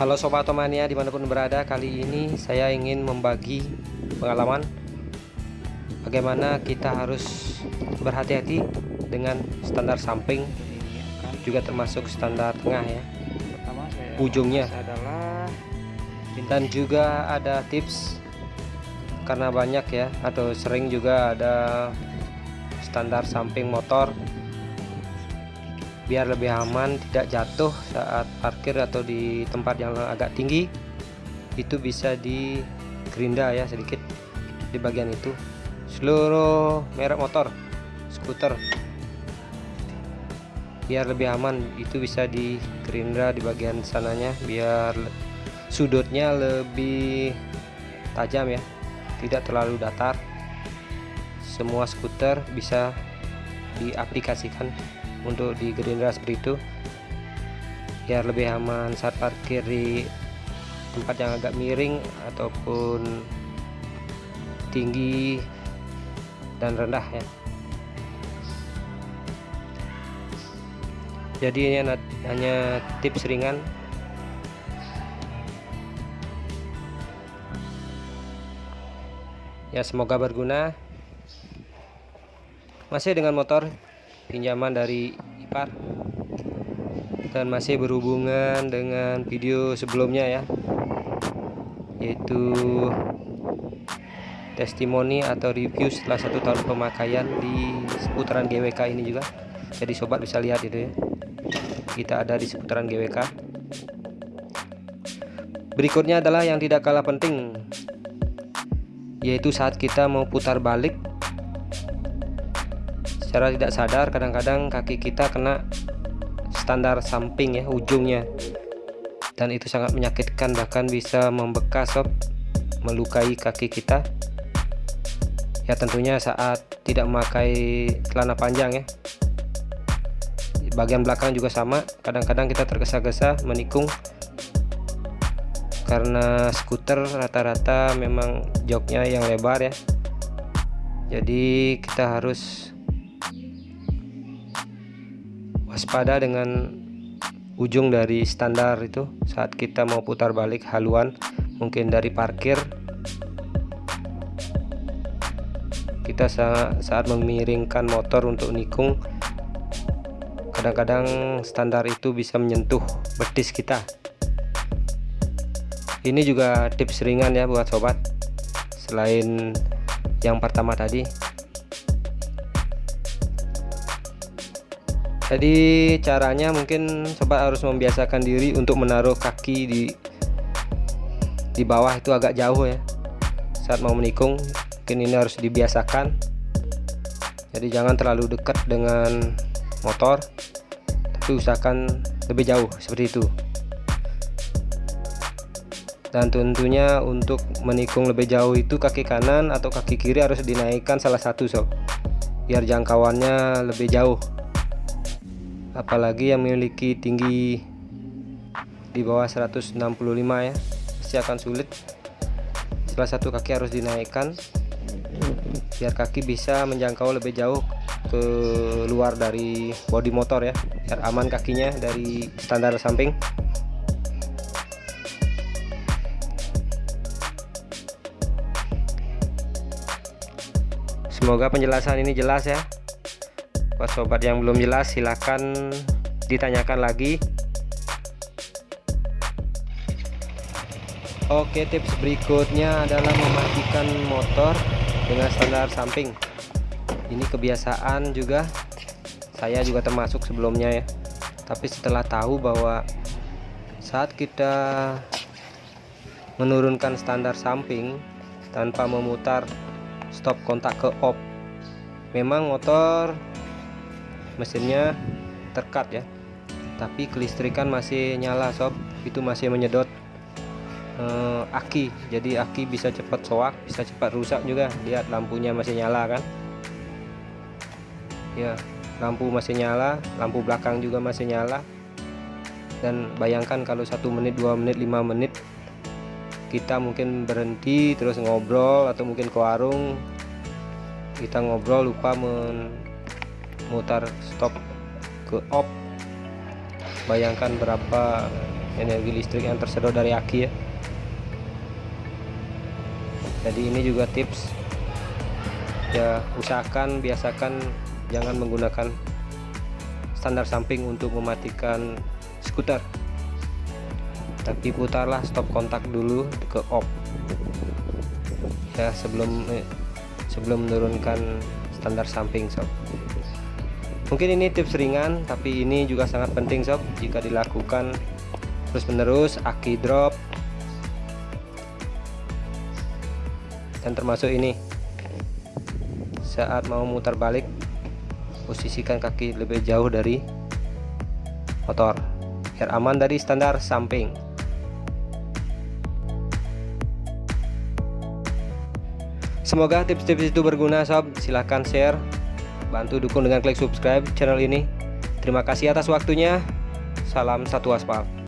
Halo Sobat Otomania di mana pun berada Kali ini saya ingin membagi pengalaman Bagaimana kita harus berhati-hati dengan standar samping Juga termasuk standar tengah ya. Ujungnya. adalah Dan juga ada tips Karena banyak ya Atau sering juga ada standar samping motor biar lebih aman tidak jatuh saat parkir atau di tempat yang agak tinggi. Itu bisa di gerinda ya sedikit di bagian itu. Seluruh merek motor skuter biar lebih aman itu bisa di gerinda di bagian sananya biar sudutnya lebih tajam ya tidak terlalu datar. Semua skuter bisa diaplikasikan untuk di gerindra seperti itu. Biar lebih aman saat parkir di tempat yang agak miring ataupun tinggi dan rendah ya. Jadi ini hanya tips ringan. Ya semoga berguna. Masih dengan motor pinjaman dari ipar. Dan masih berhubungan dengan video sebelumnya ya. Yaitu testimoni atau review setelah satu tahun pemakaian di seputaran GWK ini juga. Jadi sobat bisa lihat itu ya. Kita ada di seputaran GWK berikutnya adalah yang tidak kalah penting yaitu saat kita mau putar balik secara tidak sadar kadang-kadang kaki kita kena standar samping ya ujungnya. Dan itu sangat menyakitkan bahkan bisa membekas sob melukai kaki kita. Ya tentunya saat tidak memakai celana panjang ya. Bagian belakang juga sama kadang-kadang kita tergesa-gesa menikung. Karena skuter rata-rata memang joknya yang lebar ya. Jadi kita harus waspada dengan ujung dari standar itu. Saat kita mau putar balik haluan mungkin dari parkir kita saat, saat memiringkan motor untuk nikung kadang-kadang standar itu bisa menyentuh betis kita. Ini juga tips ringan ya buat sobat. Selain yang pertama tadi jadi caranya mungkin sobat harus membiasakan diri untuk menaruh kaki di di bawah itu agak jauh ya. Saat mau menikung mungkin ini harus dibiasakan. Jadi jangan terlalu dekat dengan motor tapi usahakan lebih jauh seperti itu. Dan tentunya untuk menikung lebih jauh itu kaki kanan atau kaki kiri harus dinaikkan salah satu sob. Biar jangkauannya lebih jauh apalagi yang memiliki tinggi di bawah 165 ya. Pasti akan sulit. Salah satu kaki harus dinaikkan biar kaki bisa menjangkau lebih jauh ke luar dari bodi motor ya biar aman kakinya dari standar samping. Semoga penjelasan ini jelas ya buat sobat yang belum jelas silahkan ditanyakan lagi. Oke tips berikutnya adalah mematikan motor dengan standar samping. Ini kebiasaan juga. Saya juga termasuk sebelumnya ya. Tapi setelah tahu bahwa saat kita menurunkan standar samping tanpa memutar stop kontak ke off memang motor mesinnya terkat ya. Tapi kelistrikan masih nyala sob. Itu masih menyedot eh, aki. Jadi aki bisa cepat soak bisa cepat rusak juga. Lihat lampunya masih nyala kan? Ya lampu masih nyala lampu belakang juga masih nyala. Dan bayangkan kalau satu menit dua menit lima menit kita mungkin berhenti terus ngobrol atau mungkin ke warung kita ngobrol lupa men mutar stop ke off bayangkan berapa energi listrik yang tersedot dari aki ya. Jadi ini juga tips. Ya usahakan biasakan jangan menggunakan standar samping untuk mematikan skuter. Tapi putarlah stop kontak dulu ke off ya sebelum eh, sebelum menurunkan standar samping sob mungkin ini tips ringan tapi ini juga sangat penting sob. Jika dilakukan terus menerus aki drop. Dan termasuk ini. Saat mau mutar balik posisikan kaki lebih jauh dari motor. Biar aman dari standar samping. Semoga tips-tips itu berguna sob. Silahkan share bantu dukung dengan klik subscribe channel ini. Terima kasih atas waktunya. Salam satu aspal